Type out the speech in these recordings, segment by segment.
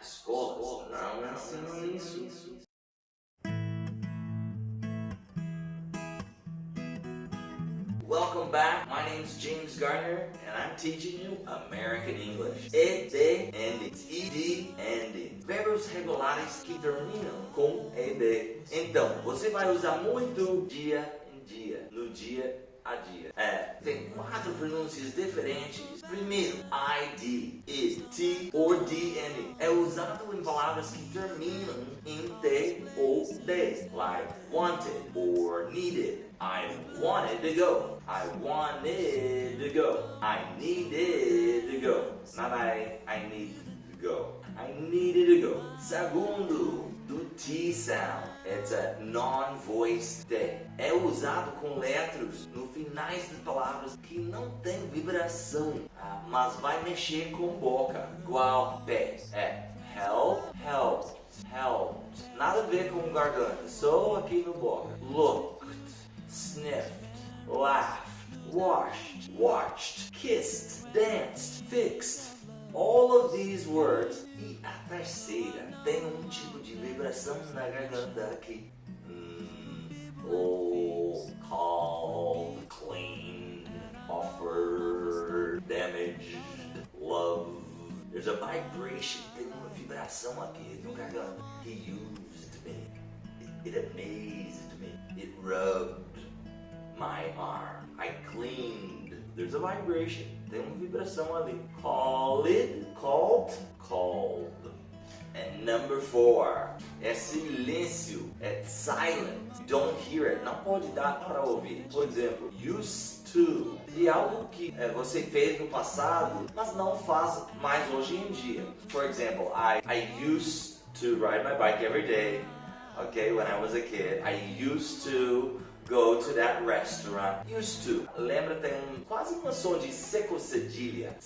escolas não ensinam isso. Welcome back. My name is James Gardner and I'm teaching you American English. ED ending. ED ending. Verbos regulares que terminam com ED. Então, você vai usar muito dia em dia, no dia a dia. É, tem quatro pronúncias diferentes. Primeiro, ID, is, T or D ending. É palavras que terminam em T ou D, like wanted or needed. I wanted to go. I wanted to go. I needed to go. Not I, I need to go. I needed to go. Segundo, do T sound. It's a non-voiced T. É usado com letras no finais das palavras que não tem vibração, ah, mas vai mexer com boca. Igual pé. É help, help, help. Nada a ver com garganta, só aqui no boca. Looked, sniffed, laughed, washed, watched, kissed, danced, fixed. All of these words. E a terceira tem um tipo de vibração na garganta aqui. Oh, called, clean, offered, damaged, love. There's a vibration, vibração aqui no garganta. He used me. It, it amazed me. It rubbed my arm. I cleaned. There's a vibration. Tem uma vibração ali. Call it, called. Number four é silêncio, é silent. Don't hear it. Não pode dar para ouvir. Por exemplo, used to. De algo que é, você fez no passado, mas não faz mais hoje em dia. For example, I, I used to ride my bike every day. Okay, when I was a kid. I used to go to that restaurant. Used to. Lembra, tem um, quase uma som de seco cedilha.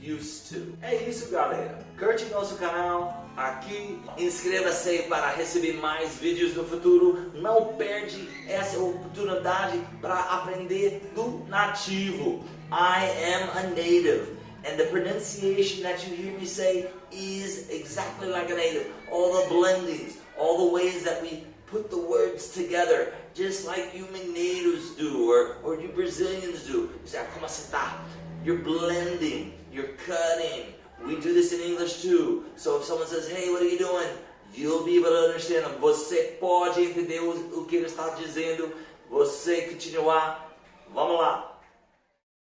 Used to. É isso, galera. Curte nosso canal aqui. Inscreva-se para receber mais vídeos no futuro. Não perde essa oportunidade para aprender do nativo. I am a native. And the pronunciation that you hear me say is exactly like a native. All the blendings, all the ways that we put the words together, just like you Mineiros do, or, or you Brazilians do. You say, como você? You're blending, you're cutting. We do this in English too. So if someone says, hey, what are you doing? You'll be able to understand them. Você pode entender o, que ele está dizendo. Você continuar. Vamos lá.